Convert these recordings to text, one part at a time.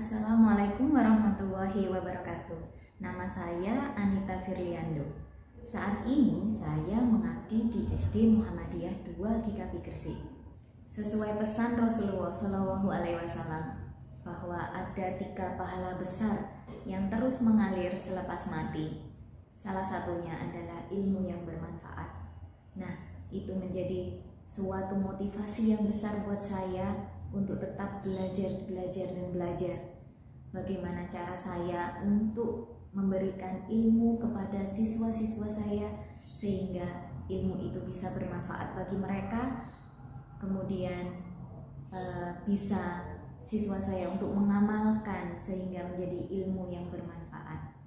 Assalamualaikum warahmatullahi wabarakatuh. Nama saya Anita Firliando. Saat ini saya mengabdi di SD Muhammadiyah 2 GKP Gresik. Sesuai pesan Rasulullah Wasallam bahwa ada tiga pahala besar yang terus mengalir selepas mati. Salah satunya adalah ilmu yang bermanfaat. Nah, itu menjadi suatu motivasi yang besar buat saya untuk tetap belajar, belajar, dan belajar. Bagaimana cara saya untuk memberikan ilmu kepada siswa-siswa saya sehingga ilmu itu bisa bermanfaat bagi mereka, kemudian uh, bisa siswa saya untuk mengamalkan sehingga menjadi ilmu yang bermanfaat.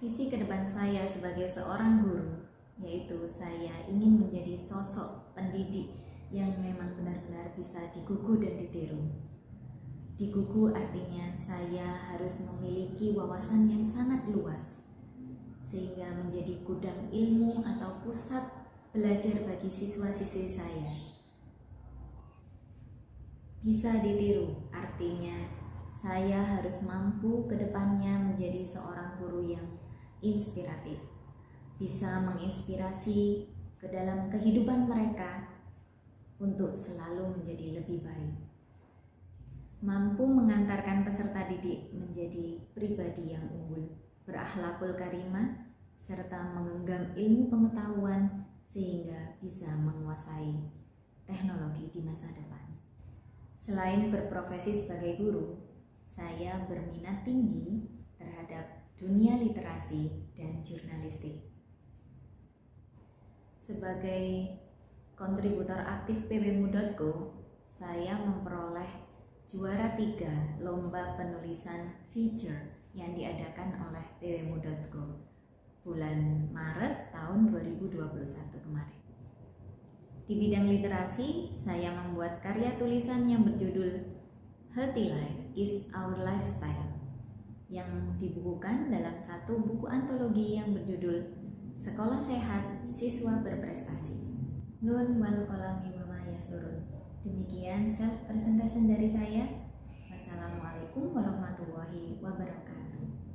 Visi ke depan saya sebagai seorang guru yaitu saya ingin menjadi sosok pendidik yang memang benar-benar bisa digugu dan ditiru. Digugu artinya saya harus memiliki wawasan yang sangat luas, sehingga menjadi gudang ilmu atau pusat belajar bagi siswa-siswi saya. Bisa ditiru, artinya saya harus mampu ke depannya menjadi seorang guru yang inspiratif, bisa menginspirasi ke dalam kehidupan mereka untuk selalu menjadi lebih baik. Mampu mengantarkan peserta didik menjadi pribadi yang unggul, berakhlakul karimah, serta menggenggam ilmu pengetahuan sehingga bisa menguasai teknologi di masa depan. Selain berprofesi sebagai guru, saya berminat tinggi terhadap dunia literasi dan jurnalistik. Sebagai kontributor aktif pbmu.co, saya memperoleh juara tiga lomba penulisan feature yang diadakan oleh pbmu.co bulan Maret tahun 2021 kemarin. Di bidang literasi, saya membuat karya tulisan yang berjudul Healthy Life is Our Lifestyle yang dibukukan dalam satu buku antologi yang berjudul Sekolah Sehat Siswa Berprestasi. Nun wal kolami wa yasturun. Demikian self presentation dari saya. Wassalamualaikum warahmatullahi wabarakatuh.